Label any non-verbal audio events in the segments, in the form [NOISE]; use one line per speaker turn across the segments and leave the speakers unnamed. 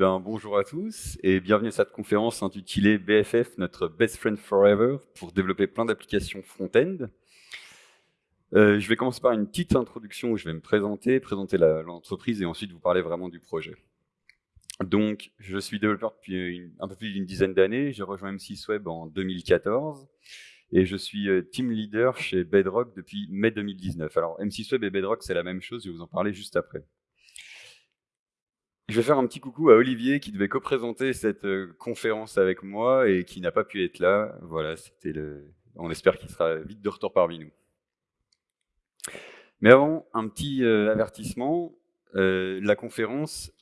Ben, bonjour à tous et bienvenue à cette conférence intitulée BFF, notre Best Friend Forever, pour développer plein d'applications front-end. Euh, je vais commencer par une petite introduction où je vais me présenter, présenter l'entreprise et ensuite vous parler vraiment du projet. Donc, je suis développeur depuis un peu plus d'une dizaine d'années. J'ai rejoint M6 Web en 2014 et je suis euh, team leader chez Bedrock depuis mai 2019. Alors, M6 Web et Bedrock, c'est la même chose, je vais vous en parler juste après. Je vais faire un petit coucou à Olivier qui devait co-présenter cette euh, conférence avec moi et qui n'a pas pu être là. Voilà, c'était le. On espère qu'il sera vite de retour parmi nous. Mais avant, un petit euh, avertissement. Euh, la conférence,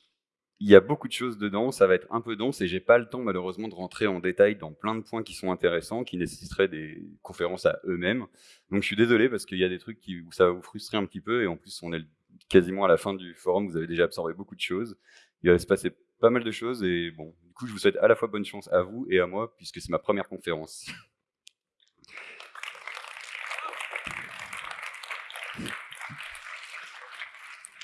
il y a beaucoup de choses dedans, ça va être un peu dense et j'ai pas le temps malheureusement de rentrer en détail dans plein de points qui sont intéressants, qui nécessiteraient des conférences à eux-mêmes. Donc je suis désolé parce qu'il y a des trucs qui, où ça va vous frustrer un petit peu et en plus on est quasiment à la fin du forum, vous avez déjà absorbé beaucoup de choses. Il va se passer pas mal de choses et bon, du coup, je vous souhaite à la fois bonne chance à vous et à moi puisque c'est ma première conférence.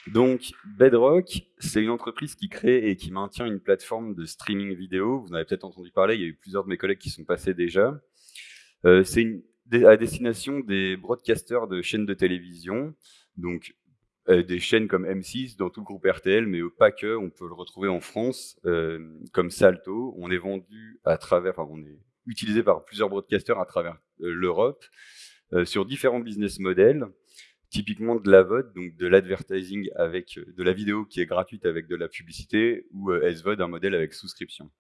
Donc, Bedrock, c'est une entreprise qui crée et qui maintient une plateforme de streaming vidéo. Vous en avez peut-être entendu parler, il y a eu plusieurs de mes collègues qui sont passés déjà. Euh, c'est à destination des broadcasters de chaînes de télévision. Donc, des chaînes comme M6 dans tout le groupe RTL, mais pas que. On peut le retrouver en France euh, comme Salto. On est vendu à travers, enfin, on est utilisé par plusieurs broadcasters à travers euh, l'Europe sur différents business models. Typiquement de la VOD, donc de l'advertising avec de la vidéo qui est gratuite avec de la publicité, ou SVOD, un modèle avec souscription.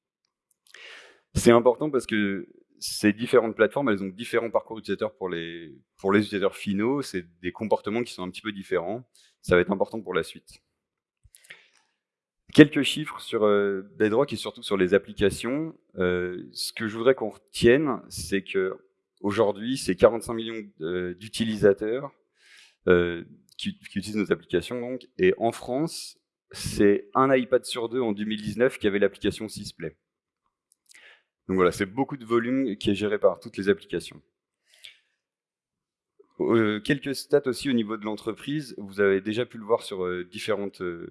C'est important parce que ces différentes plateformes, elles ont différents parcours utilisateurs pour les, pour les utilisateurs finaux. C'est des comportements qui sont un petit peu différents. Ça va être important pour la suite. Quelques chiffres sur euh, Bedrock et surtout sur les applications. Euh, ce que je voudrais qu'on retienne, c'est que aujourd'hui, c'est 45 millions d'utilisateurs euh, qui, qui, utilisent nos applications. Donc, et en France, c'est un iPad sur deux en 2019 qui avait l'application Sysplay. Donc voilà, c'est beaucoup de volume qui est géré par toutes les applications. Euh, quelques stats aussi au niveau de l'entreprise. Vous avez déjà pu le voir sur euh, différentes, euh,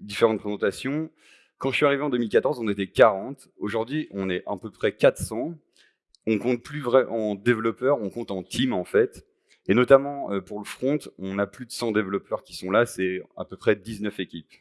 différentes présentations. Quand je suis arrivé en 2014, on était 40. Aujourd'hui, on est à peu près 400. On compte plus vrai en développeurs, on compte en team en fait. Et notamment pour le front, on a plus de 100 développeurs qui sont là, c'est à peu près 19 équipes.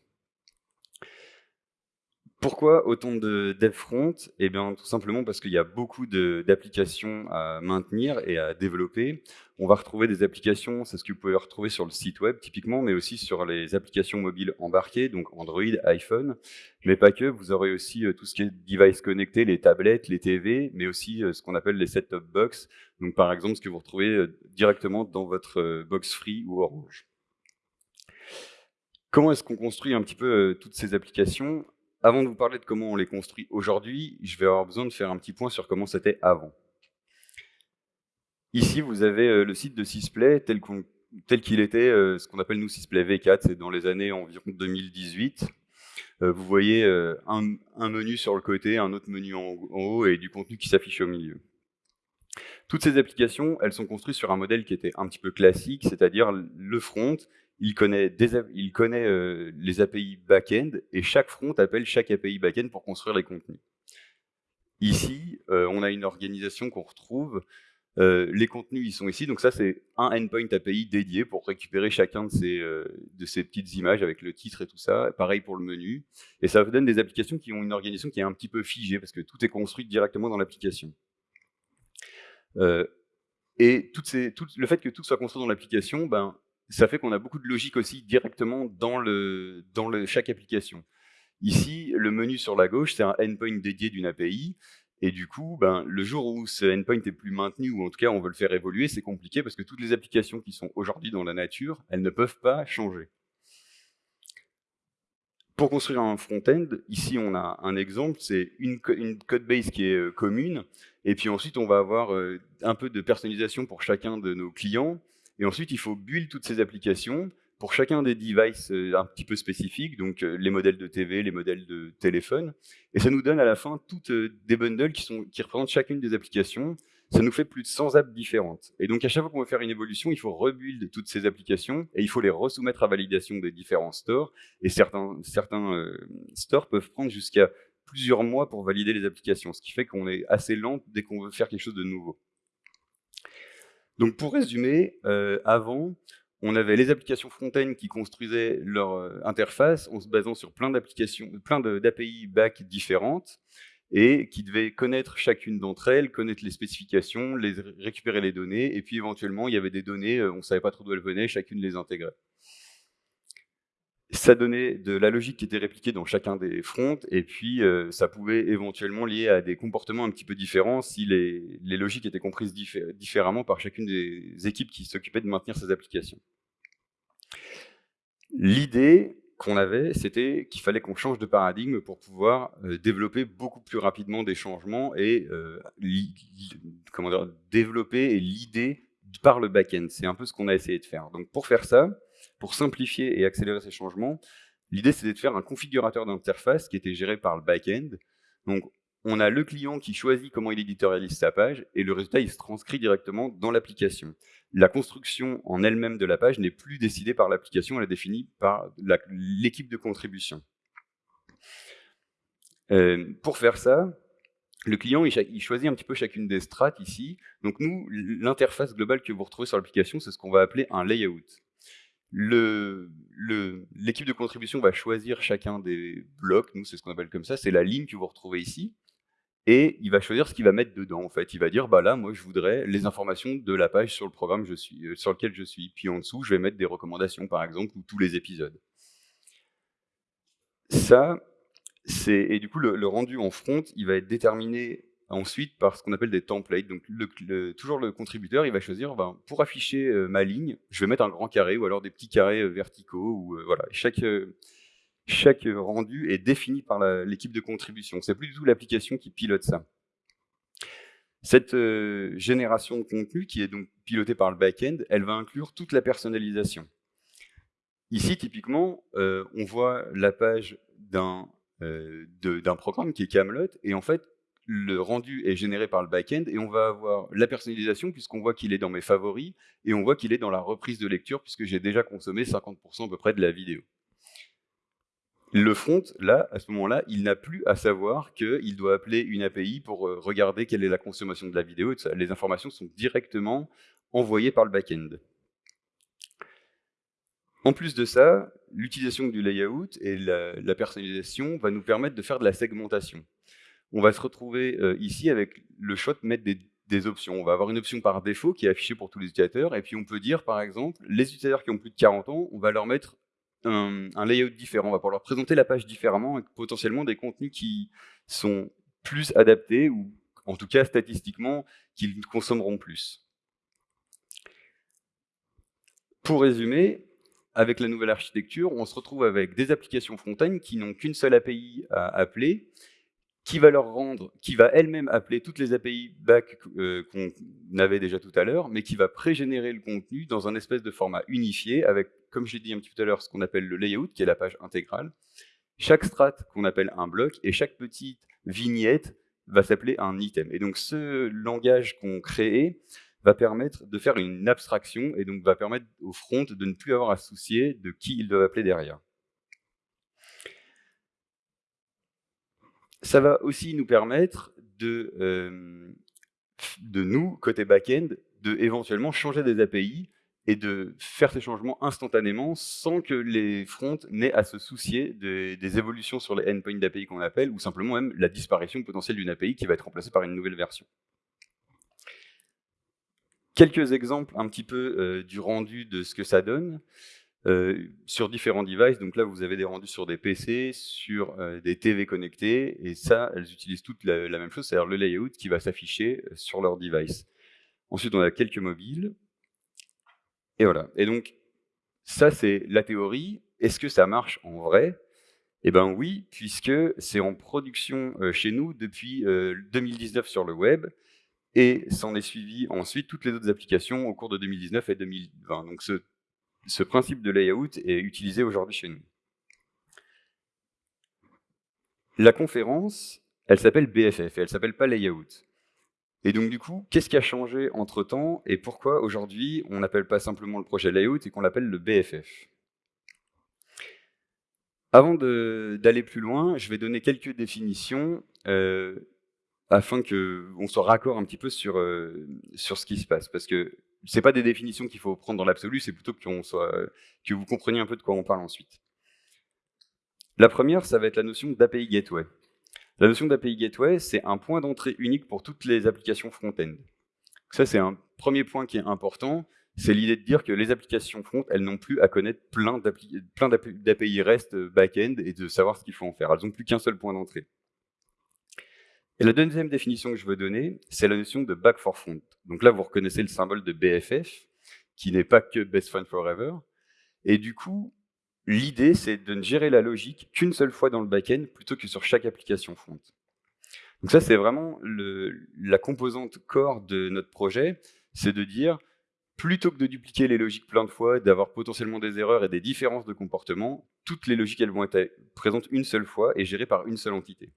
Pourquoi autant de dev front Eh bien, tout simplement parce qu'il y a beaucoup d'applications à maintenir et à développer. On va retrouver des applications, c'est ce que vous pouvez retrouver sur le site web typiquement, mais aussi sur les applications mobiles embarquées, donc Android, iPhone, mais pas que. Vous aurez aussi euh, tout ce qui est device connecté, les tablettes, les TV, mais aussi euh, ce qu'on appelle les set-top box. Donc, par exemple, ce que vous retrouvez euh, directement dans votre box free ou Orange. Comment est-ce qu'on construit un petit peu toutes ces applications? Avant de vous parler de comment on les construit aujourd'hui, je vais avoir besoin de faire un petit point sur comment c'était avant. Ici, vous avez euh, le site de Sysplay tel qu'il était, euh, ce qu'on appelle nous Sysplay V4, c'est dans les années environ 2018. Euh, vous voyez un, menu sur le côté, un autre menu en, haut et du contenu qui s'affiche au milieu. Toutes ces applications, elles sont construites sur un modèle qui était un petit peu classique, c'est-à-dire le front il connaît, euh, les API back-end et chaque front appelle chaque API back-end pour construire les contenus. Ici, euh, on a une organisation qu'on retrouve. Euh, les contenus, ils sont ici. Donc ça, c'est un endpoint API dédié pour récupérer chacun de ces, de ces petites images avec le titre et tout ça. Pareil pour le menu. Et ça vous donne des applications qui ont une organisation qui est un petit peu figée parce que tout est construit directement dans l'application. et le fait que tout soit construit dans l'application, ben, ça fait qu'on a beaucoup de logique aussi directement dans, le, dans le, chaque application. Ici, le menu sur la gauche, c'est un endpoint dédié d'une API. Et du coup, ben, le jour où ce endpoint est plus maintenu, ou en tout cas on veut le faire évoluer, c'est compliqué parce que toutes les applications qui sont aujourd'hui dans la nature, elles ne peuvent pas changer. Pour construire un front-end, ici on a un exemple, c'est une, une code base qui est euh, commune, et puis ensuite on va avoir euh, un peu de personnalisation pour chacun de nos clients, et ensuite, il faut build toutes ces applications pour chacun des devices euh, un petit peu spécifiques, donc euh, les modèles de TV, les modèles de téléphone. Et ça nous donne à la fin toutes euh, des bundles qui, sont, qui représentent chacune des applications. ça nous fait plus de 100 apps différentes. Et donc, à chaque fois qu'on veut faire une évolution, il faut rebuild toutes ces applications et il faut les resoumettre à validation des différents stores. Et certains, stores peuvent prendre jusqu'à plusieurs mois pour valider les applications, ce qui fait qu'on est assez lent dès qu'on veut faire quelque chose de nouveau. Donc, pour résumer, euh, avant, on avait les applications front-end qui construisaient leur euh, interface en se basant sur plein d'applications, plein d'API back différentes et qui devaient connaître chacune d'entre elles, connaître les spécifications, les, récupérer les données, et puis éventuellement, il y avait des données, euh, on ne savait pas trop d'où elles venaient, chacune les intégrait. Ça donnait de la logique qui était répliquée dans chacun des fronts, et puis euh, ça pouvait éventuellement lier à des comportements un petit peu différents si les, les logiques étaient comprises différemment par chacune des équipes qui s'occupaient de maintenir ces applications. L'idée qu'on avait, c'était qu'il fallait qu'on change de paradigme pour pouvoir euh, développer beaucoup plus rapidement des changements et euh, comment dire, développer l'idée par le back-end. C'est un peu ce qu'on a essayé de faire. Donc pour faire ça, pour simplifier et accélérer ces changements, l'idée c'était de faire un configurateur d'interface qui était géré par le back-end. Donc on a le client qui choisit comment il éditorialise sa page, et le résultat, il se transcrit directement dans l'application. La construction en elle-même de la page n'est plus décidée par l'application, elle est définie par l'équipe de contribution. Euh, pour faire ça, le client, il, choisit un petit peu chacune des strates ici. Donc nous, l'interface globale que vous retrouvez sur l'application, c'est ce qu'on va appeler un layout. L'équipe de contribution va choisir chacun des blocs, nous c'est ce qu'on appelle comme ça, c'est la ligne que vous retrouvez ici et il va choisir ce qu'il va mettre dedans. En fait, il va dire bah là, moi, je voudrais les informations de la page sur le programme euh, sur lequel je suis. Puis en dessous, je vais mettre des recommandations, par exemple, ou tous les épisodes. Ça, c'est et du coup le, rendu en front, il va être déterminé ensuite par ce qu'on appelle des templates. Donc toujours le contributeur, il va choisir ben, pour afficher euh, ma ligne, je vais mettre un grand carré ou alors des petits carrés euh, verticaux ou voilà. Chaque chaque rendu est défini par l'équipe de contribution. C'est plus du tout l'application qui pilote ça. Cette euh, génération de contenu, qui est donc pilotée par le back-end, elle va inclure toute la personnalisation. Ici, typiquement, euh, on voit la page euh, d'un programme qui est Camelot, et en fait, le rendu est généré par le back-end, et on va avoir la personnalisation, puisqu'on voit qu'il est dans mes favoris, et on voit qu'il est dans la reprise de lecture, puisque j'ai déjà consommé 50% à peu près de la vidéo. Le front, là, à ce moment-là, il n'a plus à savoir qu'il doit appeler une API pour euh, regarder quelle est la consommation de la vidéo. Les informations sont directement envoyées par le back-end. En plus de ça, l'utilisation du layout et la, personnalisation va nous permettre de faire de la segmentation. On va se retrouver euh, ici avec le choix de mettre des, options. On va avoir une option par défaut qui est affichée pour tous les utilisateurs, et puis on peut dire, par exemple, les utilisateurs qui ont plus de 40 ans, on va leur mettre un, layout différent, on va pouvoir leur présenter la page différemment et potentiellement des contenus qui sont plus adaptés ou en tout cas statistiquement qu'ils consommeront plus. Pour résumer, avec la nouvelle architecture, on se retrouve avec des applications front-end qui n'ont qu'une seule API à appeler, qui va leur rendre, qui va elle-même appeler toutes les API back euh, qu'on avait déjà tout à l'heure, mais qui va pré-générer le contenu dans un espèce de format unifié avec, comme je l'ai dit un petit peu tout à l'heure, ce qu'on appelle le layout, qui est la page intégrale. Chaque strat qu'on appelle un bloc et chaque petite vignette va s'appeler un item. Et donc ce langage qu'on crée va permettre de faire une abstraction et donc va permettre au front de ne plus avoir à soucier de qui il doit appeler derrière. Ça va aussi nous permettre de, euh, de nous, côté back-end, de éventuellement changer des API et de faire ces changements instantanément sans que les fronts n'aient à se soucier des, évolutions sur les endpoints d'API qu'on appelle, ou simplement même la disparition potentielle d'une API qui va être remplacée par une nouvelle version. Quelques exemples un petit peu euh, du rendu de ce que ça donne. Euh, sur différents devices. Donc là, vous avez des rendus sur des PC, sur euh, des TV connectés, et ça, elles utilisent toutes la, même chose, c'est-à-dire le layout qui va s'afficher euh, sur leur device. Ensuite, on a quelques mobiles, et voilà. Et donc, ça, c'est la théorie. Est-ce que ça marche en vrai? Eh bien oui, puisque c'est en production chez nous depuis 2019 sur le web, et s'en est suivi ensuite toutes les autres applications au cours de 2019 et 2020. Donc ce ce principe de layout est utilisé aujourd'hui chez nous. La conférence, elle s'appelle BFF, et elle s'appelle pas layout. Et donc du coup, qu'est-ce qui a changé entre-temps et pourquoi aujourd'hui on n'appelle pas simplement le projet layout et qu'on l'appelle le BFF Avant d'aller plus loin, je vais donner quelques définitions euh, afin qu'on soit raccord un petit peu sur, euh, sur ce qui se passe. Parce que ce pas des définitions qu'il faut prendre dans l'absolu, c'est plutôt soit, que vous compreniez un peu de quoi on parle ensuite. La première, ça va être la notion d'API Gateway. La notion d'API Gateway, c'est un point d'entrée unique pour toutes les applications front-end. Ça, c'est un premier point qui est important. C'est l'idée de dire que les applications front, elles n'ont plus à connaître plein d'API REST back-end et de savoir ce qu'il faut en faire. Elles n'ont plus qu'un seul point d'entrée. Et la deuxième définition que je veux donner, c'est la notion de back for front. Donc là, vous reconnaissez le symbole de BFF, qui n'est pas que Best Friend Forever. Et du coup, L'idée, c'est de ne gérer la logique qu'une seule fois dans le back-end plutôt que sur chaque application front. Donc ça, c'est vraiment la composante core de notre projet, c'est de dire, plutôt que de dupliquer les logiques plein de fois, d'avoir potentiellement des erreurs et des différences de comportement, toutes les logiques, elles vont être présentes une seule fois et gérées par une seule entité.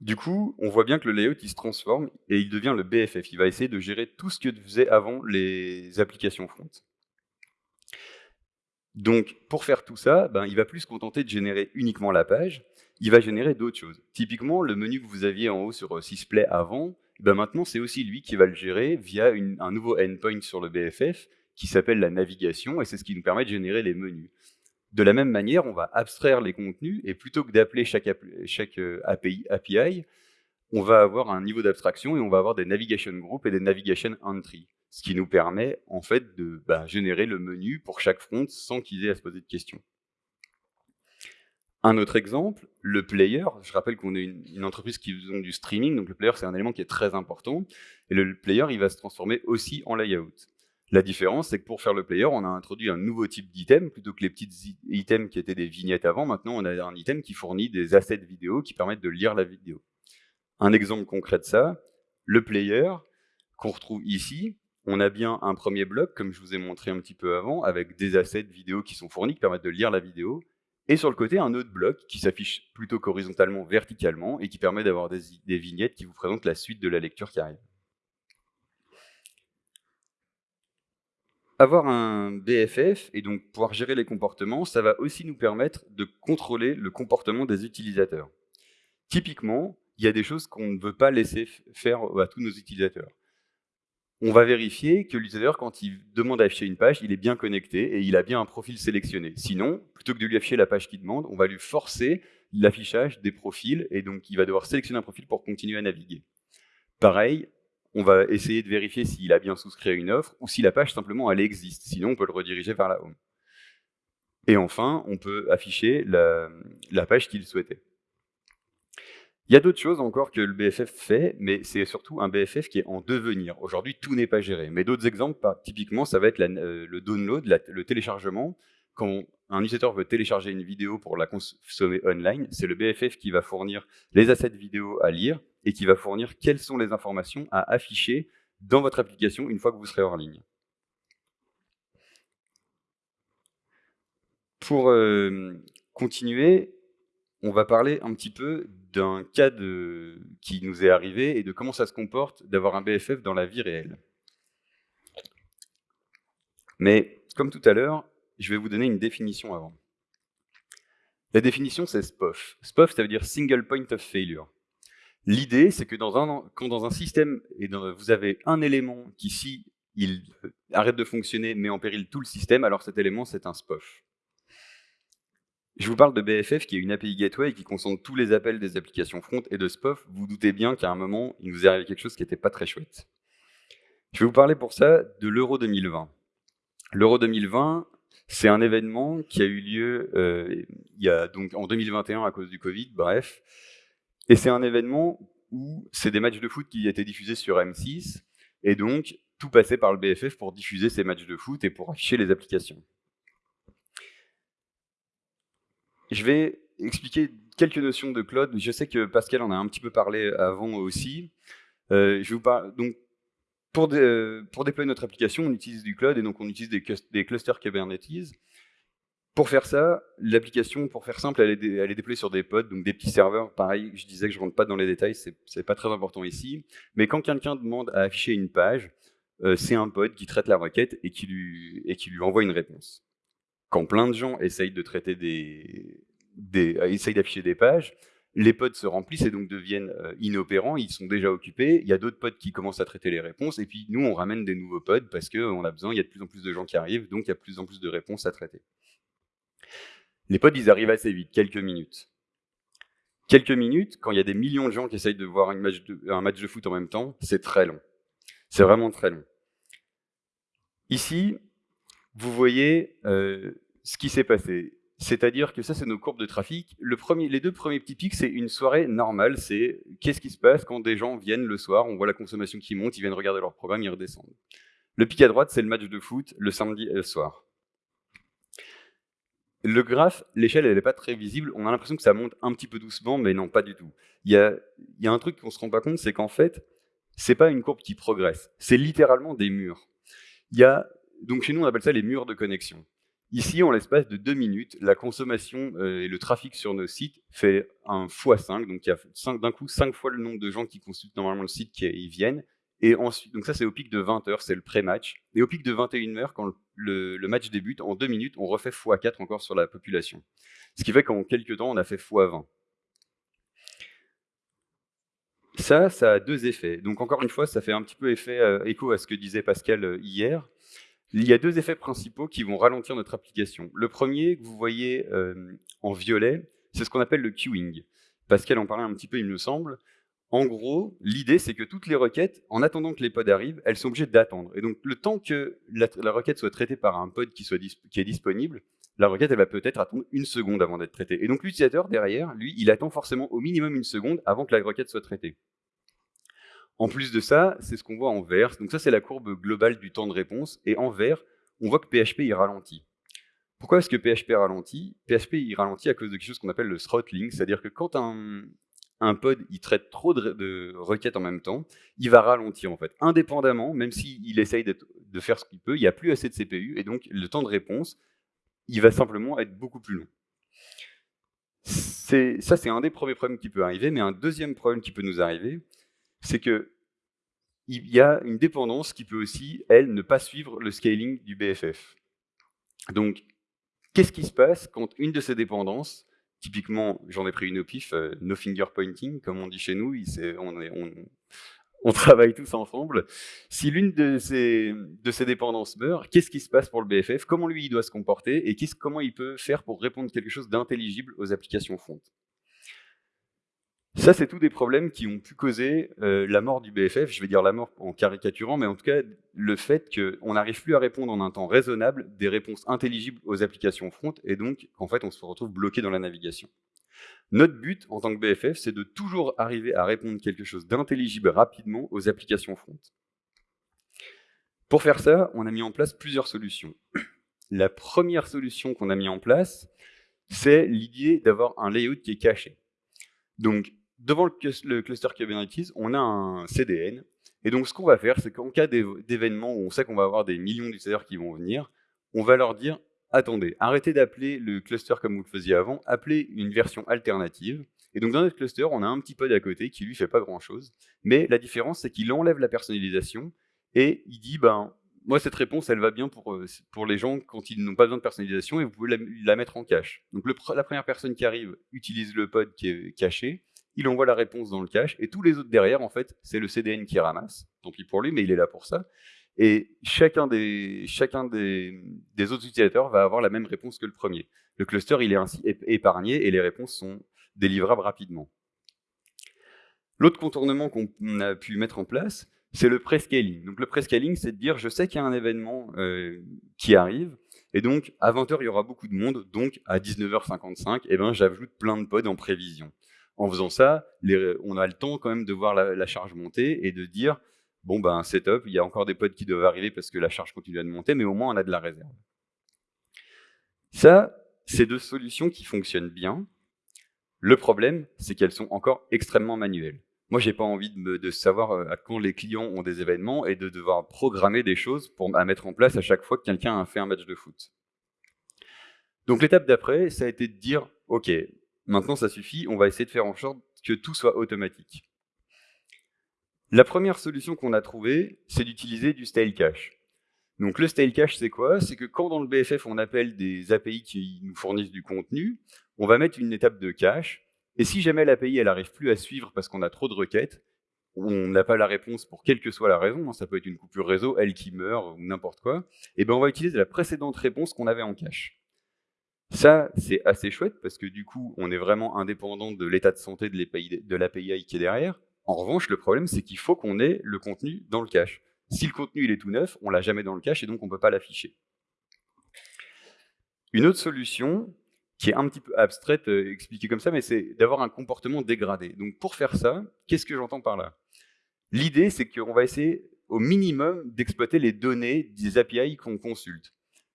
Du coup, on voit bien que le layout, il se transforme et il devient le BFF. Il va essayer de gérer tout ce que faisaient avant les applications front. Donc, pour faire tout ça, ben, il va plus se contenter de générer uniquement la page, il va générer d'autres choses. Typiquement, le menu que vous aviez en haut sur euh, Sysplay avant, ben maintenant, c'est aussi lui qui va le gérer via un nouveau endpoint sur le BFF qui s'appelle la navigation, et c'est ce qui nous permet de générer les menus. De la même manière, on va abstraire les contenus, et plutôt que d'appeler chaque, euh, API, API, on va avoir un niveau d'abstraction et on va avoir des navigation groups et des navigation entry ce qui nous permet en fait de bah, générer le menu pour chaque front sans qu'ils aient à se poser de questions. Un autre exemple, le player. Je rappelle qu'on est une, entreprise qui faisons du streaming, donc le player c'est un élément qui est très important. Et le player, il va se transformer aussi en layout. La différence, c'est que pour faire le player, on a introduit un nouveau type d'item, plutôt que les petits items qui étaient des vignettes avant. Maintenant, on a un item qui fournit des assets vidéo qui permettent de lire la vidéo. Un exemple concret de ça, le player qu'on retrouve ici, on a bien un premier bloc, comme je vous ai montré un petit peu avant, avec des assets vidéo qui sont fournis, qui permettent de lire la vidéo, et sur le côté, un autre bloc qui s'affiche plutôt qu'horizontalement, verticalement, et qui permet d'avoir des, des, vignettes qui vous présentent la suite de la lecture qui arrive. Avoir un BFF, et donc pouvoir gérer les comportements, ça va aussi nous permettre de contrôler le comportement des utilisateurs. Typiquement, il y a des choses qu'on ne veut pas laisser faire à tous nos utilisateurs on va vérifier que l'utilisateur, quand il demande à afficher une page, il est bien connecté et il a bien un profil sélectionné. Sinon, plutôt que de lui afficher la page qu'il demande, on va lui forcer l'affichage des profils et donc il va devoir sélectionner un profil pour continuer à naviguer. Pareil, on va essayer de vérifier s'il a bien souscrit à une offre ou si la page simplement elle existe. Sinon, on peut le rediriger vers la home. Et enfin, on peut afficher la, page qu'il souhaitait. Il y a d'autres choses encore que le BFF fait, mais c'est surtout un BFF qui est en devenir. Aujourd'hui, tout n'est pas géré. Mais d'autres exemples, typiquement, ça va être euh, le download, le téléchargement. Quand un utilisateur veut télécharger une vidéo pour la consommer online, c'est le BFF qui va fournir les assets vidéo à lire et qui va fournir quelles sont les informations à afficher dans votre application une fois que vous serez hors ligne. Pour euh, continuer, on va parler un petit peu d'un cas qui nous est arrivé et de comment ça se comporte d'avoir un BFF dans la vie réelle. Mais comme tout à l'heure, je vais vous donner une définition avant. La définition, c'est SPOF. SPOF, ça veut dire Single Point of Failure. L'idée, c'est que dans un, quand dans un système, et vous avez un élément qui, si il arrête de fonctionner, met en péril tout le système, alors cet élément, c'est un SPOF. Je vous parle de BFF, qui est une API Gateway qui concentre tous les appels des applications front et de SPOF. Vous, doutez bien qu'à un moment, il nous est arrivé quelque chose qui n'était pas très chouette. Je vais vous parler pour ça de l'Euro 2020. L'Euro 2020, c'est un événement qui a eu lieu euh, en 2021 à cause du Covid, bref. Et c'est un événement où c'est des matchs de foot qui étaient diffusés sur M6, et donc tout passait par le BFF pour diffuser ces matchs de foot et pour afficher les applications. Je vais expliquer quelques notions de cloud. Je sais que Pascal en a un petit peu parlé avant aussi. Euh, donc, pour, pour, déployer notre application, on utilise du cloud et donc on utilise des, des clusters Kubernetes. Pour faire ça, l'application, pour faire simple, elle est, déployée sur des pods, donc des petits serveurs. Pareil, je disais que je rentre pas dans les détails, c'est pas très important ici. Mais quand quelqu'un demande à afficher une page, euh, c'est un pod qui traite la requête et qui, lui, et qui lui envoie une réponse. Quand plein de gens essayent de traiter des euh, essayent d'afficher des pages, les pods se remplissent et donc deviennent euh, inopérants, ils sont déjà occupés, il y a d'autres pods qui commencent à traiter les réponses, et puis nous, on ramène des nouveaux pods parce qu'on a besoin, il y a de plus en plus de gens qui arrivent, donc il y a de plus en plus de réponses à traiter. Les pods, ils arrivent assez vite, quelques minutes. Quelques minutes, quand il y a des millions de gens qui essayent de voir un match de foot en même temps, c'est très long. C'est vraiment très long. Ici, vous voyez euh, ce qui s'est passé. C'est-à-dire que ça, c'est nos courbes de trafic. Les deux premiers petits pics, c'est une soirée normale. C'est qu'est-ce qui se passe quand des gens viennent le soir, on voit la consommation qui monte, ils viennent regarder leur programme, ils redescendent. Le pic à droite, c'est le match de foot le samedi et le soir. Le graphe, l'échelle, elle n'est pas très visible. On a l'impression que ça monte un petit peu doucement, mais non, pas du tout. Il y a, un truc qu'on se rend pas compte, c'est qu'en fait, c'est pas une courbe qui progresse. C'est littéralement des murs. Y a, donc chez nous, on appelle ça les murs de connexion. Ici, en l'espace de deux minutes, la consommation euh, et le trafic sur nos sites fait un x5, donc il y a d'un coup cinq fois le nombre de gens qui consultent normalement le site qui y viennent. Et ensuite, donc ça c'est au pic de 20 heures, c'est le pré-match. Et au pic de 21 heures, quand le, le, match débute, en deux minutes, on refait x4 encore sur la population. Ce qui fait qu'en quelques temps, on a fait x20. Ça, ça a deux effets. Donc encore une fois, ça fait un petit peu effet, euh, écho à ce que disait Pascal euh, hier. Il y a deux effets principaux qui vont ralentir notre application. Le premier, que vous voyez euh, en violet, c'est ce qu'on appelle le queuing. Pascal en parlait un petit peu, il me semble. En gros, l'idée, c'est que toutes les requêtes, en attendant que les pods arrivent, elles sont obligées d'attendre. Et donc, le temps que la, requête soit traitée par un pod qui, qui est disponible, la requête, elle va peut-être attendre une seconde avant d'être traitée. Et donc, l'utilisateur, derrière, lui, il attend forcément au minimum une seconde avant que la requête soit traitée. En plus de ça, c'est ce qu'on voit en vert. Donc ça, c'est la courbe globale du temps de réponse. Et en vert, on voit que PHP, il ralentit. Pourquoi est-ce que PHP ralentit? PHP, il ralentit à cause de quelque chose qu'on appelle le throttling, c'est-à-dire que quand un, pod il traite trop de, requêtes en même temps, il va ralentir en fait. Indépendamment, même s'il essaye de faire ce qu'il peut, il n'y a plus assez de CPU, et donc le temps de réponse, il va simplement être beaucoup plus long. Ça, c'est un des premiers problèmes qui peut arriver, mais un deuxième problème qui peut nous arriver, c'est que il y a une dépendance qui peut aussi, elle, ne pas suivre le scaling du BFF. Donc, qu'est-ce qui se passe quand une de ces dépendances, typiquement, j'en ai pris une au pif, euh, no finger pointing, comme on dit chez nous, on, [LAUGHS] travaille tous ensemble. Si l'une de ces, de ces dépendances meurt, qu'est-ce qui se passe pour le BFF Comment lui, il doit se comporter? Et comment il peut faire pour répondre quelque chose d'intelligible aux applications front ça, c'est tous des problèmes qui ont pu causer euh, la mort du BFF. Je vais dire la mort en caricaturant, mais en tout cas, le fait qu'on n'arrive plus à répondre en un temps raisonnable des réponses intelligibles aux applications front, et donc qu'en fait, on se retrouve bloqué dans la navigation. Notre but, en tant que BFF, c'est de toujours arriver à répondre quelque chose d'intelligible rapidement aux applications front. Pour faire ça, on a mis en place plusieurs solutions. La première solution qu'on a mis en place, c'est l'idée d'avoir un layout qui est caché. Donc, devant le, cluster Kubernetes, on a un CDN. Et donc, ce qu'on va faire, c'est qu'en cas d'événement où on sait qu'on va avoir des millions d'utilisateurs qui vont venir, on va leur dire attendez, arrêtez d'appeler le cluster comme vous le faisiez avant, appelez une version alternative. Et donc, dans notre cluster, on a un petit pod à côté qui lui fait pas grand-chose. Mais la différence, c'est qu'il enlève la personnalisation et il dit ben, moi, cette réponse, elle va bien pour, euh, pour les gens quand ils n'ont pas besoin de personnalisation et vous pouvez la, mettre en cache. Donc, la première personne qui arrive utilise le pod qui est caché il envoie la réponse dans le cache, et tous les autres derrière, en fait, c'est le CDN qui ramasse. Tant pis pour lui, mais il est là pour ça. Et chacun des, chacun des, autres utilisateurs va avoir la même réponse que le premier. Le cluster, il est ainsi épargné, et les réponses sont délivrables rapidement. L'autre contournement qu'on a pu mettre en place, c'est le prescaling. Donc le prescaling, c'est de dire, je sais qu'il y a un événement euh, qui arrive, et donc à 20h, il y aura beaucoup de monde, donc à 19h55, eh ben, j'ajoute plein de pods en prévision en faisant ça, on a le temps quand même de voir la, charge monter et de dire, bon ben c'est top, il y a encore des pods qui doivent arriver parce que la charge continue à monter, mais au moins on a de la réserve. Ça, c'est deux solutions qui fonctionnent bien. Le problème, c'est qu'elles sont encore extrêmement manuelles. Moi, j'ai pas envie de, savoir euh, à quand les clients ont des événements et de devoir programmer des choses pour, à mettre en place à chaque fois que quelqu'un a fait un match de foot. Donc l'étape d'après, ça a été de dire, OK, maintenant ça suffit, on va essayer de faire en sorte que tout soit automatique. La première solution qu'on a trouvée, c'est d'utiliser du style cache. Donc le style cache, c'est quoi? C'est que quand dans le BFF, on appelle des API qui nous fournissent du contenu, on va mettre une étape de cache, et si jamais l'API elle n'arrive plus à suivre parce qu'on a trop de requêtes, on n'a pas la réponse pour quelle que soit la raison, hein, ça peut être une coupure réseau, elle qui meurt, ou n'importe quoi, et ben on va utiliser la précédente réponse qu'on avait en cache. Ça, c'est assez chouette, parce que du coup, on est vraiment indépendant de l'état de santé de l'API qui est derrière. En revanche, le problème, c'est qu'il faut qu'on ait le contenu dans le cache. Si le contenu il est tout neuf, on l'a jamais dans le cache, et donc on ne peut pas l'afficher. Une autre solution, qui est un petit peu abstraite, euh, expliquée comme ça, mais c'est d'avoir un comportement dégradé. Donc pour faire ça, qu'est-ce que j'entends par là? L'idée, c'est qu'on va essayer au minimum d'exploiter les données des API qu'on consulte.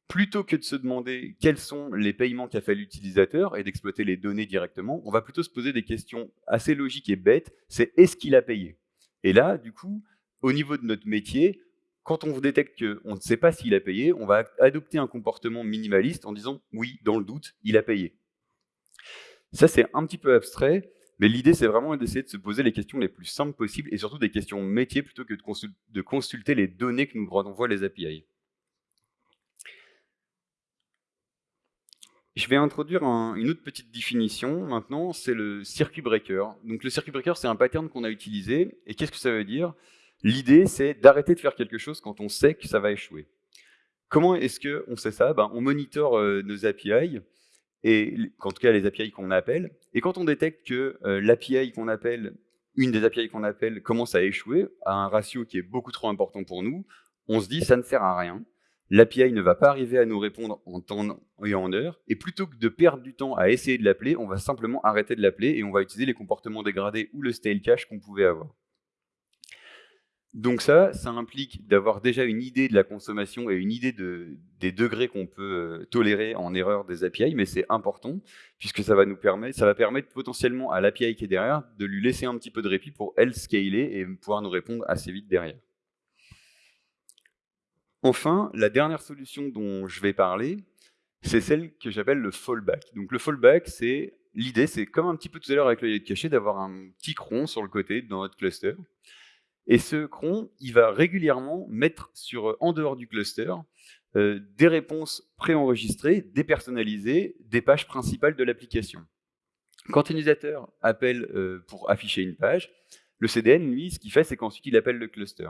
Plutôt que de se demander quels sont les paiements qu'a fait l'utilisateur et d'exploiter les données directement, on va plutôt se poser des questions assez logiques et bêtes, c'est est-ce qu'il a payé? Et là, du coup, au niveau de notre métier, quand on détecte qu'on ne sait pas s'il a payé, on va adopter un comportement minimaliste en disant oui, dans le doute, il a payé. Ça, c'est un petit peu abstrait, mais l'idée, c'est vraiment d'essayer de se poser les questions les plus simples possibles et surtout des questions métiers plutôt que de, consulter les données que nous renvoient les API. Je vais introduire une autre petite définition maintenant, c'est le circuit breaker. Donc le circuit breaker, c'est un pattern qu'on a utilisé. Et qu'est-ce que ça veut dire? L'idée, c'est d'arrêter de faire quelque chose quand on sait que ça va échouer. Comment est-ce qu'on sait ça? Ben, On monitore euh, nos API et en tout cas les API qu'on appelle. Et quand on détecte que euh, l'API qu'on appelle, une des API qu'on appelle, commence à échouer à un ratio qui est beaucoup trop important pour nous, on se dit ça ne sert à rien. L'API ne va pas arriver à nous répondre en temps et en heure, et plutôt que de perdre du temps à essayer de l'appeler, on va simplement arrêter de l'appeler et on va utiliser les comportements dégradés ou le stale cache qu'on pouvait avoir. Donc ça, ça implique d'avoir déjà une idée de la consommation et une idée des degrés qu'on peut euh, tolérer en erreur des API, mais c'est important, puisque ça va nous permettre, ça va permettre potentiellement à l'API qui est derrière de lui laisser un petit peu de répit pour elle scaler et pouvoir nous répondre assez vite derrière. Enfin, la dernière solution dont je vais parler, c'est celle que j'appelle le fallback. Donc le fallback, c'est l'idée, c'est comme un petit peu tout à l'heure avec le caché, d'avoir un petit cron sur le côté dans notre cluster. Et ce cron, il va régulièrement mettre sur, en dehors du cluster euh, des réponses préenregistrées, dépersonnalisées, des pages principales de l'application. Quand un utilisateur appelle euh, pour afficher une page, le CDN, lui, ce qu'il fait, c'est qu'ensuite il appelle le cluster.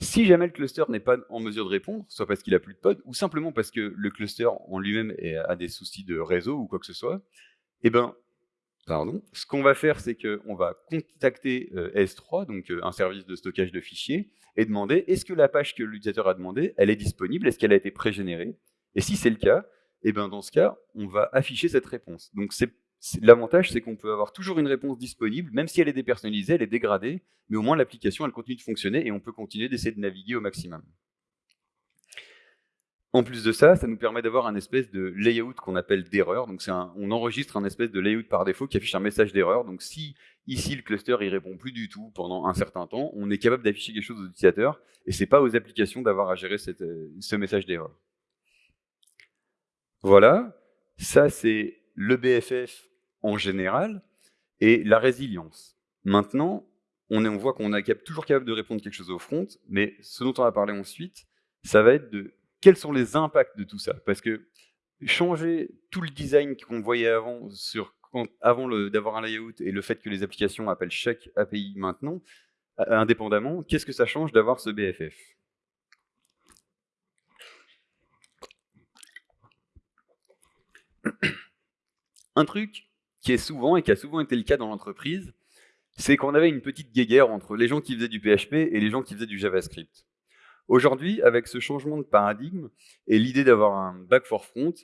Si jamais le cluster n'est pas en mesure de répondre, soit parce qu'il a plus de pod, ou simplement parce que le cluster en lui-même a des soucis de réseau ou quoi que ce soit, eh ben, Pardon. Ce qu'on va faire, c'est qu'on va contacter euh, S3, donc euh, un service de stockage de fichiers, et demander est-ce que la page que l'utilisateur a demandé, elle est disponible, est-ce qu'elle a été pré-générée Et si c'est le cas, eh ben dans ce cas, on va afficher cette réponse. L'avantage, c'est qu'on peut avoir toujours une réponse disponible, même si elle est dépersonnalisée, elle est dégradée, mais au moins l'application, continue de fonctionner et on peut continuer d'essayer de naviguer au maximum. En plus de ça, ça nous permet d'avoir un espèce de layout qu'on appelle d'erreur. Donc on enregistre un espèce de layout par défaut qui affiche un message d'erreur. Donc si ici le cluster il répond plus du tout pendant un certain temps, on est capable d'afficher quelque chose aux utilisateurs et c'est pas aux applications d'avoir à gérer euh, ce message d'erreur. Voilà, ça c'est le BFF en général et la résilience. Maintenant, on, voit qu'on est toujours capable de répondre quelque chose au front, mais ce dont on va parler ensuite, ça va être de quels sont les impacts de tout ça? Parce que changer tout le design qu'on voyait avant, avant d'avoir un layout et le fait que les applications appellent chaque API maintenant, indépendamment, qu'est-ce que ça change d'avoir ce BFF Un truc qui est souvent, et qui a souvent été le cas dans l'entreprise, c'est qu'on avait une petite guéguerre entre les gens qui faisaient du PHP et les gens qui faisaient du JavaScript. Aujourd'hui, avec ce changement de paradigme et l'idée d'avoir un back for front,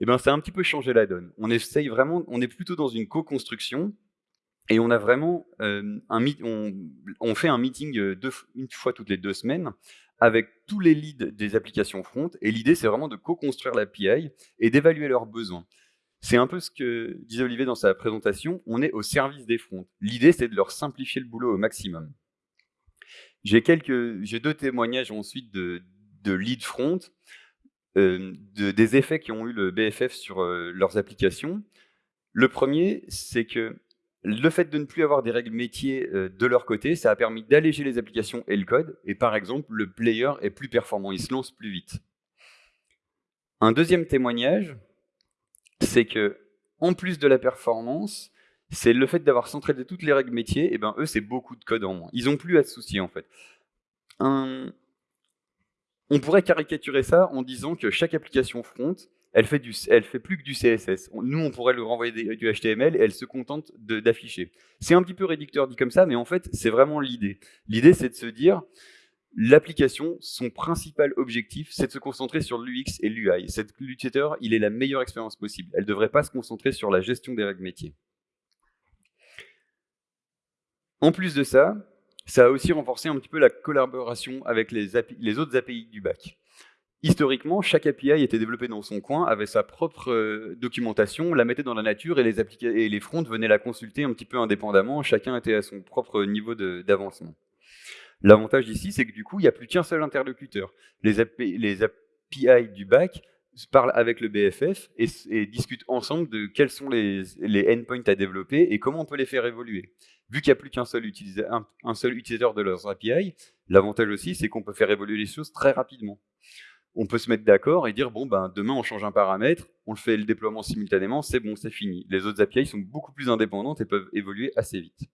eh ben, ça a un petit peu changé la donne. On essaye vraiment, on est plutôt dans une co-construction et on a vraiment euh, un on, fait un meeting euh, une fois toutes les deux semaines avec tous les leads des applications front. Et l'idée, c'est vraiment de co-construire l'API et d'évaluer leurs besoins. C'est un peu ce que disait Olivier dans sa présentation. On est au service des fronts. L'idée, c'est de leur simplifier le boulot au maximum. J'ai deux témoignages ensuite de, de lead front. des effets qui ont eu le BFF sur leurs applications. Le premier, c'est que le fait de ne plus avoir des règles métiers de leur côté, ça a permis d'alléger les applications et le code. Et par exemple, le player est plus performant, il se lance plus vite. Un deuxième témoignage, c'est que en plus de la performance, c'est le fait d'avoir centralisé toutes les règles métiers, et ben eux, c'est beaucoup de code en moins. Ils n'ont plus à se soucier, en fait. On pourrait caricaturer ça en disant que chaque application front, elle fait, du, elle fait plus que du CSS. Nous, on pourrait lui renvoyer du HTML et elle se contente d'afficher. C'est un petit peu réducteur dit comme ça, mais en fait, c'est vraiment l'idée. L'idée, c'est de se dire, l'application, son principal objectif, c'est de se concentrer sur l'UX et l'UI. L'utilisateur, il est la meilleure expérience possible. Elle ne devrait pas se concentrer sur la gestion des règles métiers. En plus de ça, ça a aussi renforcé un petit peu la collaboration avec les, autres API du bac. Historiquement, chaque API était développé dans son coin, avait sa propre euh, documentation, la mettait dans la nature et les, et les fronts venaient la consulter un petit peu indépendamment, chacun était à son propre niveau d'avancement. L'avantage ici, c'est que du coup, il n'y a plus qu'un seul interlocuteur. Les API, du bac parlent avec le BFF et, discutent ensemble de quels sont les, endpoints à développer et comment on peut les faire évoluer. Vu qu'il n'y a plus qu'un seul, un, seul utilisateur de leurs API, l'avantage aussi, c'est qu'on peut faire évoluer les choses très rapidement. On peut se mettre d'accord et dire, bon, ben, demain, on change un paramètre, on le fait le déploiement simultanément, c'est bon, c'est fini. Les autres API sont beaucoup plus indépendantes et peuvent évoluer assez vite.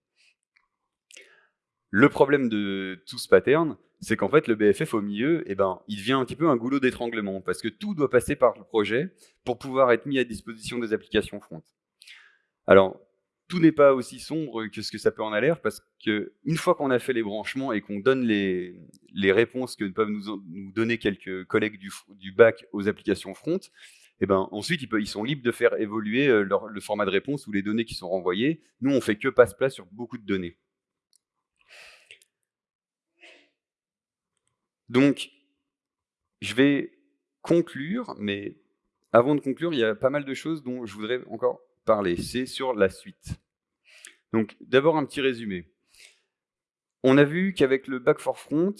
Le problème de tout ce pattern, c'est qu'en fait, le BFF au milieu, eh ben, il devient un petit peu un goulot d'étranglement, parce que tout doit passer par le projet pour pouvoir être mis à disposition des applications front. Alors, tout n'est pas aussi sombre que ce que ça peut en aller, parce qu'une fois qu'on a fait les branchements et qu'on donne les, réponses que peuvent nous, donner quelques collègues du, bac aux applications front, eh ben, ensuite, ils, sont libres de faire évoluer euh, le format de réponse ou les données qui sont renvoyées. Nous, on fait que passe-plat sur beaucoup de données. Donc, je vais conclure, mais avant de conclure, il y a pas mal de choses dont je voudrais encore parler. C'est sur la suite. Donc, d'abord un petit résumé. On a vu qu'avec le back for front,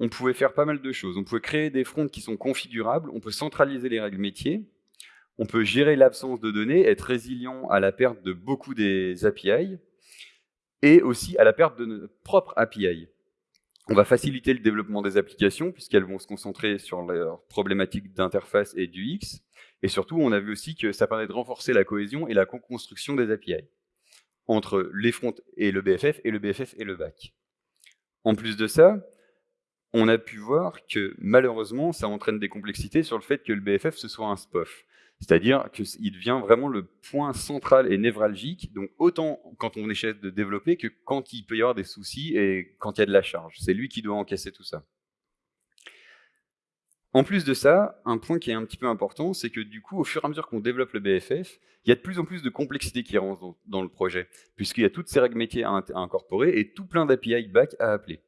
on pouvait faire pas mal de choses. On pouvait créer des fronts qui sont configurables, on peut centraliser les règles métiers, on peut gérer l'absence de données, être résilient à la perte de beaucoup des API, et aussi à la perte de notre propre API. On va faciliter le développement des applications puisqu'elles vont se concentrer sur leurs problématiques d'interface et du X. Et surtout, on a vu aussi que ça permet de renforcer la cohésion et la co-construction des API entre les fronts et le BFF et le BFF et le back. En plus de ça, on a pu voir que malheureusement, ça entraîne des complexités sur le fait que le BFF ce soit un SPOF. C'est-à-dire qu'il devient vraiment le point central et névralgique, donc autant quand on essaie de développer que quand il peut y avoir des soucis et quand il y a de la charge. C'est lui qui doit encaisser tout ça. En plus de ça, un point qui est un petit peu important, c'est que du coup, au fur et à mesure qu'on développe le BFF, il y a de plus en plus de complexité qui rentre dans le projet, puisqu'il y a toutes ces règles métiers à, incorporer et tout plein d'API back à appeler.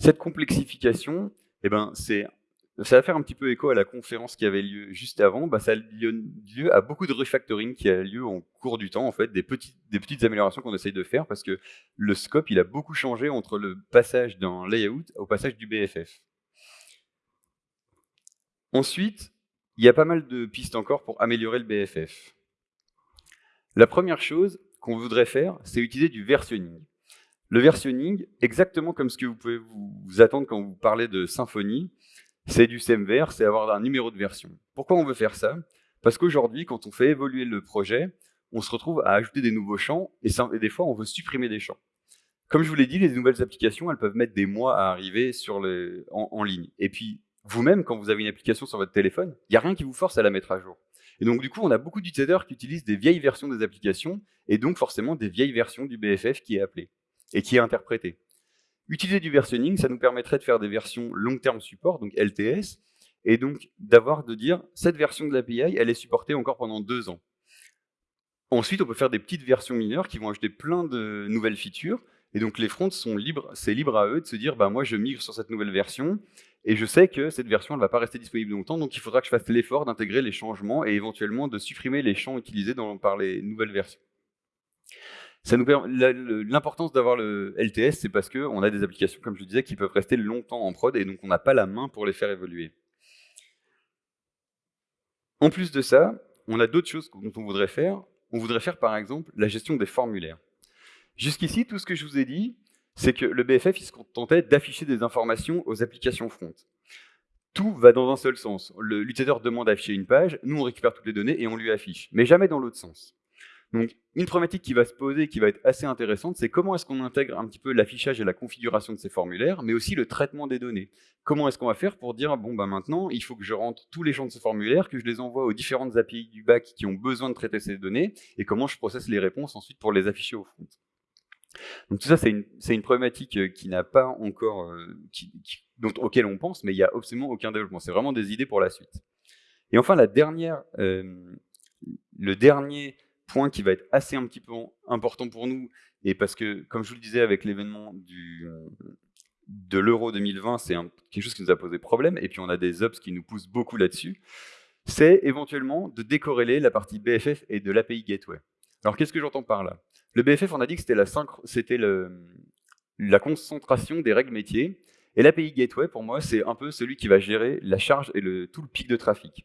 Cette complexification, eh ben, ça va faire un petit peu écho à la conférence qui avait lieu juste avant. Bah, ça a lieu à beaucoup de refactoring qui a lieu en cours du temps, en fait, des petites, des petites améliorations qu'on essaye de faire parce que le scope, il a beaucoup changé entre le passage d'un layout au passage du BFF. Ensuite, il y a pas mal de pistes encore pour améliorer le BFF. La première chose qu'on voudrait faire, c'est utiliser du versionning. Le versionning, exactement comme ce que vous pouvez vous attendre quand vous parlez de Symfony, c'est du SEMVer, c'est avoir un numéro de version. Pourquoi on veut faire ça? Parce qu'aujourd'hui, quand on fait évoluer le projet, on se retrouve à ajouter des nouveaux champs, et, des fois, on veut supprimer des champs. Comme je vous l'ai dit, les nouvelles applications, elles peuvent mettre des mois à arriver sur en, ligne. Et puis, vous-même, quand vous avez une application sur votre téléphone, il n'y a rien qui vous force à la mettre à jour. Et donc, du coup, on a beaucoup d'utilisateurs qui utilisent des vieilles versions des applications, et donc forcément des vieilles versions du BFF qui est appelé, et qui est interprété. Utiliser du versionning, ça nous permettrait de faire des versions long-term support, donc LTS, et donc d'avoir de dire cette version de l'API, elle est supportée encore pendant deux ans. Ensuite, on peut faire des petites versions mineures qui vont ajouter plein de nouvelles features, et donc les fronts sont libres, c'est libre à eux de se dire, bah moi je migre sur cette nouvelle version, et je sais que cette version ne va pas rester disponible longtemps, donc il faudra que je fasse l'effort d'intégrer les changements et éventuellement de supprimer les champs utilisés par les nouvelles versions. L'importance d'avoir le LTS, c'est parce qu'on a des applications, comme je disais, qui peuvent rester longtemps en prod, et donc on n'a pas la main pour les faire évoluer. En plus de ça, on a d'autres choses dont on voudrait faire. On voudrait faire par exemple la gestion des formulaires. Jusqu'ici, tout ce que je vous ai dit, c'est que le BFF il se contentait d'afficher des informations aux applications front. Tout va dans un seul sens. L'utilisateur demande d'afficher une page, nous on récupère toutes les données et on lui affiche, mais jamais dans l'autre sens. Donc, une problématique qui va se poser, qui va être assez intéressante, c'est comment est-ce qu'on intègre un petit peu l'affichage et la configuration de ces formulaires, mais aussi le traitement des données. Comment est-ce qu'on va faire pour dire, bon, ben maintenant, il faut que je rentre tous les champs de ce formulaire, que je les envoie aux différentes API du back qui ont besoin de traiter ces données, et comment je processe les réponses ensuite pour les afficher au front. Donc tout ça, c'est une, problématique euh, qui n'a pas encore, euh, dont, auquel on pense, mais il n'y a absolument aucun développement. C'est vraiment des idées pour la suite. Et enfin, la dernière, euh, le dernier point qui va être assez un petit peu important pour nous, et parce que, comme je vous le disais avec l'événement de l'Euro 2020, c'est quelque chose qui nous a posé problème, et puis on a des ops qui nous poussent beaucoup là-dessus, c'est éventuellement de décorréler la partie BFF et de l'API Gateway. Alors qu'est-ce que j'entends par là? Le BFF, on a dit que c'était la, la concentration des règles métiers, et l'API Gateway, pour moi, c'est un peu celui qui va gérer la charge et le, tout le pic de trafic.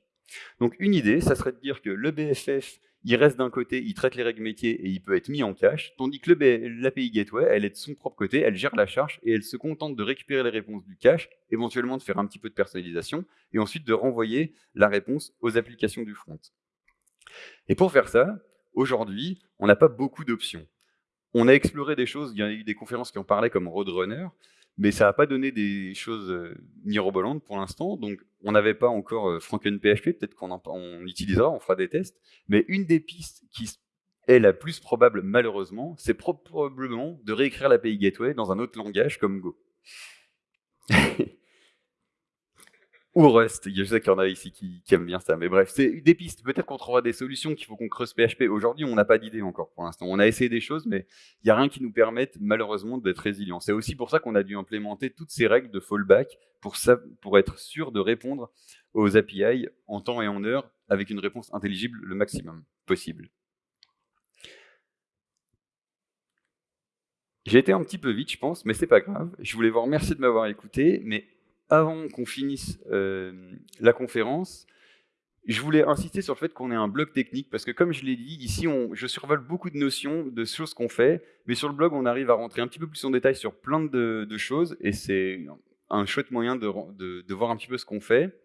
Donc une idée, ça serait de dire que le BFF, il reste d'un côté, il traite les règles métiers et il peut être mis en cache, tandis que l'API Gateway, elle est de son propre côté, elle gère la charge et elle se contente de récupérer les réponses du cache, éventuellement de faire un petit peu de personnalisation, et ensuite de renvoyer la réponse aux applications du front. Et pour faire ça, aujourd'hui, on n'a pas beaucoup d'options. On a exploré des choses, il y a eu des conférences qui en parlaient comme Roadrunner, mais ça n'a pas donné des choses euh, mirobolantes pour l'instant, donc on n'avait pas encore euh, PHP, peut-être qu'on on utilisera, on fera des tests, mais une des pistes qui est la plus probable malheureusement, c'est probablement de réécrire l'API Gateway dans un autre langage comme Go. [LAUGHS] Ou Rust, je sais qu'il y en a ici qui, aiment bien ça, mais bref, c'est des pistes. Peut-être qu'on trouvera des solutions qu'il faut qu'on creuse PHP. Aujourd'hui, on n'a pas d'idée encore pour l'instant. On a essayé des choses, mais il n'y a rien qui nous permette malheureusement d'être résilient. C'est aussi pour ça qu'on a dû implémenter toutes ces règles de fallback pour, pour être sûr de répondre aux API en temps et en heure avec une réponse intelligible le maximum possible. J'ai été un petit peu vite, je pense, mais c'est pas grave. Je voulais vous remercier de m'avoir écouté, mais avant qu'on finisse euh, la conférence, je voulais insister sur le fait qu'on ait un blog technique, parce que comme je l'ai dit, ici, on, je survole beaucoup de notions, de choses qu'on fait, mais sur le blog, on arrive à rentrer un petit peu plus en détail sur plein de, choses, et c'est un chouette moyen de, voir un petit peu ce qu'on fait.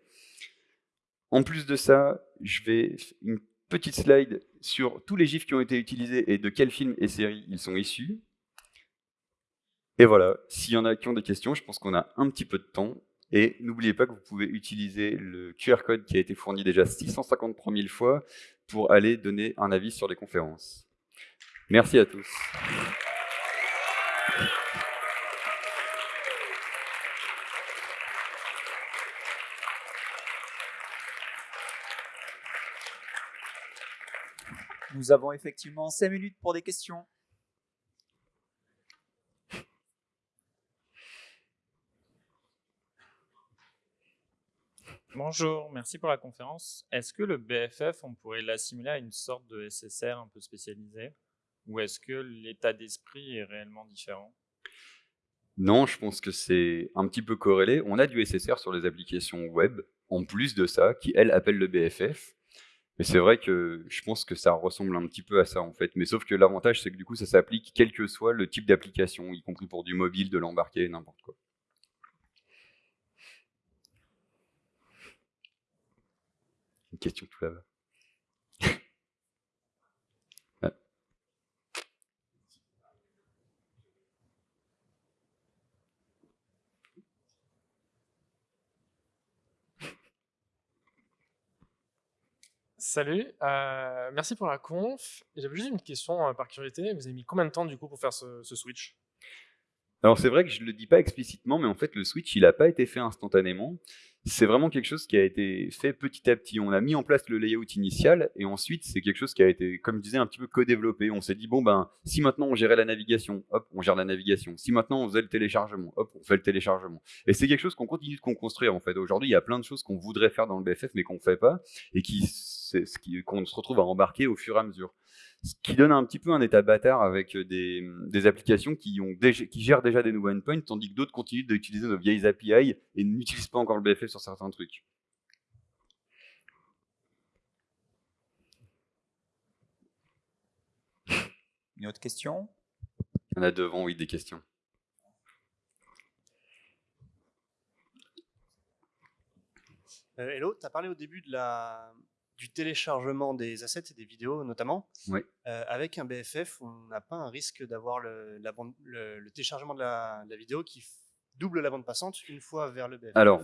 En plus de ça, je vais une petite slide sur tous les gifs qui ont été utilisés et de quels films et séries ils sont issus. Et voilà, s'il y en a qui ont des questions, je pense qu'on a un petit peu de temps. Et n'oubliez pas que vous pouvez utiliser le QR code qui a été fourni déjà 653 000 fois pour aller donner un avis sur les conférences. Merci à tous.
Nous avons effectivement 5 minutes pour des questions.
Bonjour, merci pour la conférence. Est-ce que le BFF, on pourrait l'assimiler à une sorte de SSR un peu spécialisé Ou est-ce que l'état d'esprit est réellement différent?
Non, je pense que c'est un petit peu corrélé. On a du SSR sur les applications web, en plus de ça, qui, elles, appellent le BFF. Mais c'est vrai que je pense que ça ressemble un petit peu à ça, en fait. Mais sauf que l'avantage, c'est que du coup, ça s'applique quel que soit le type d'application, y compris pour du mobile, de l'embarquer, n'importe quoi. Question tout là-bas. [LAUGHS]
Salut, euh, merci pour la conf. J'avais juste une question euh, par curiosité. Vous avez mis combien de temps du coup pour faire ce, ce switch?
Alors c'est vrai que je ne le dis pas explicitement, mais en fait le switch il n'a pas été fait instantanément c'est vraiment quelque chose qui a été fait petit à petit. On a mis en place le layout initial et ensuite c'est quelque chose qui a été, comme je disais, un petit peu co-développé. On s'est dit bon ben si maintenant on gérait la navigation, hop, on gère la navigation. Si maintenant on faisait le téléchargement, hop, on fait le téléchargement. Et c'est quelque chose qu'on continue de construire en fait. Aujourd'hui, il y a plein de choses qu'on voudrait faire dans le BFF mais qu'on fait pas et qui qu'on se retrouve à embarquer au fur et à mesure ce qui donne un petit peu un état bâtard avec euh, mm, des, applications qui, gèrent déjà des nouveaux endpoints, tandis que d'autres continuent d'utiliser nos vieilles API et n'utilisent pas encore le BFF sur certains trucs.
Une autre question?
Il y en a devant, oui, des questions.
Euh, Hello, tu as parlé au début de la, du téléchargement des assets et des vidéos notamment.
Oui.
Euh, avec un BFF, on n'a pas un risque d'avoir le, téléchargement de la, de la vidéo qui double la bande passante une fois vers le BFF.
Alors,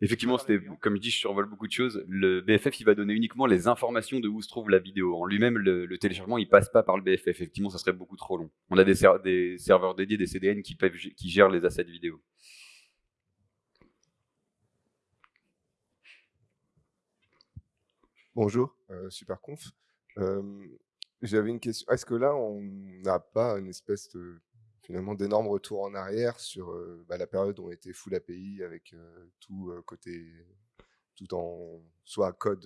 effectivement, c'était, comme je dis, je survole beaucoup de choses. Le BFF, il va donner uniquement les informations de où se trouve la vidéo. En lui-même, le, le téléchargement, il passe pas par le BFF. Effectivement, ça serait beaucoup trop long. On a des, ser- des serveurs dédiés, des CDN qui, peuvent, qui gèrent les assets vidéo.
Bonjour, euh, super conf. Euh, J'avais une question. Est-ce que là, on n'a pas une espèce de finalement d'énorme retour en arrière sur bah, la période où on était full API avec tout côté, tout en soit code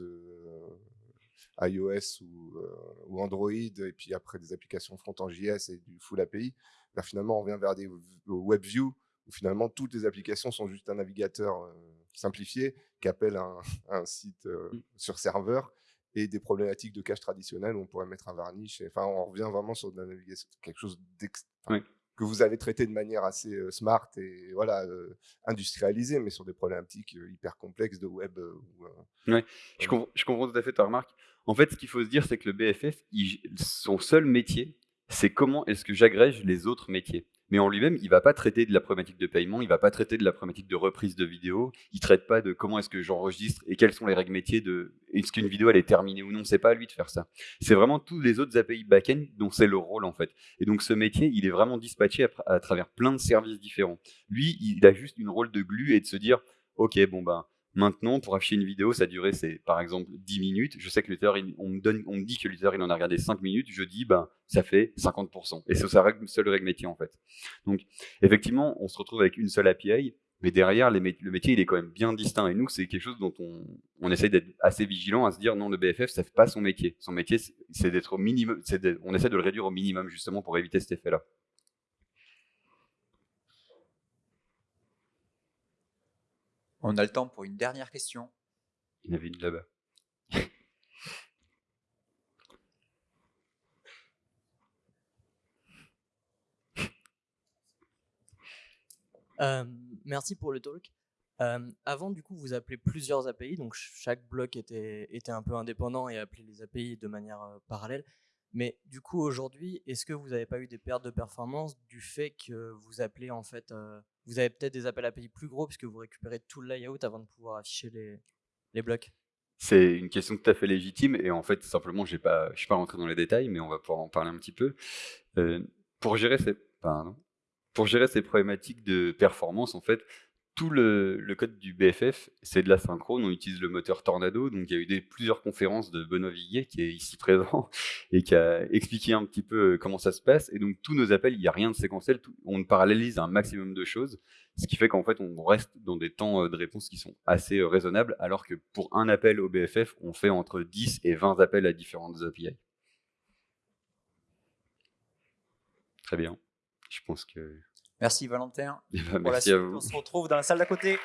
iOS ou, Android, et puis après des applications front en JS et du full API. Là, finalement, on revient vers des WebView où finalement toutes les applications sont juste un navigateur euh, simplifié qui appelle un, [LAUGHS] un site euh,
Mm.
sur serveur et des problématiques de cache traditionnelles où on pourrait mettre un varnish. Enfin, on revient vraiment sur de la navigation, quelque chose
Oui.
que vous allez traiter de manière assez euh, smart et voilà industrialisée, mais sur des problématiques hyper complexes de web. ou, euh,
Je comprends, je comprends tout à fait ta remarque. En fait, ce qu'il faut se dire, c'est que le BFF, il- son seul métier, c'est comment est-ce que j'agrège les autres métiers. Mais en lui-même, il va pas traiter de la problématique de paiement, il va pas traiter de la problématique de reprise de vidéo, il traite pas de comment est-ce que j'enregistre et quelles sont les règles métiers de est-ce qu'une vidéo elle est terminée ou non. C'est pas à lui de faire ça. C'est vraiment tous les autres API back-end dont c'est le rôle en fait. Et donc ce métier, il est vraiment dispatché à, à travers plein de services différents. Lui, il a juste une rôle de glue et de se dire, ok, bon ben Maintenant, pour afficher une vidéo, sa durée, c'est par exemple 10 minutes. Je sais que l'utilisateur, il- on me, dit que l'utilisateur, il en a regardé 5 minutes. Je dis, ben, ça fait 50%. Et c'est sa règle, seule règle métier, en fait. Donc, effectivement, on se retrouve avec une seule API, mais derrière, le métier, il est quand même bien distinct. Et nous, c'est quelque chose dont on, on essaye d'être assez vigilant à se dire, non, le BFF, ça fait pas son métier. Son métier, c'est- d'être au minimum, on essaie de le réduire au minimum, justement, pour éviter cet effet-là.
On a le temps pour une dernière question.
Il y en avait une là-bas.
Euh, merci pour le talk. Euh, avant, du coup, vous appelez plusieurs API, donc ch- chaque bloc était, était un peu indépendant et appelait les API de manière euh, parallèle. Mais du coup, aujourd'hui, est-ce que vous n'avez pas eu des pertes de performance du fait que vous appelez en fait, euh, vous avez peut-être des appels API plus gros puisque vous récupérez tout le layout avant de pouvoir afficher les, les blocs?
C'est une question tout à fait légitime et en fait simplement je suis pas rentré dans les détails mais on va pouvoir en parler un petit peu. Euh, pour gérer ces, pour gérer ces problématiques de performance en fait tout le, code du BFF c'est de la synchrone, on utilise le moteur Tornado donc il y a eu plusieurs conférences de Benoît Viguier qui est ici présent [LAUGHS] et qui a expliqué un petit peu euh, comment ça se passe et donc tous nos appels il n'y a rien de séquentiel, on parallélise un maximum de choses ce qui fait qu'en fait, on reste dans des temps euh, de réponse qui sont assez euh, raisonnables, alors que pour un appel au BFF, on fait entre 10 et 20 appels à différentes API. Très bien. Je pense que.
Merci Valentin. [LAUGHS]
Eh ben,
Pour la
merci
suite,
à vous.
on se retrouve dans la salle d'à côté.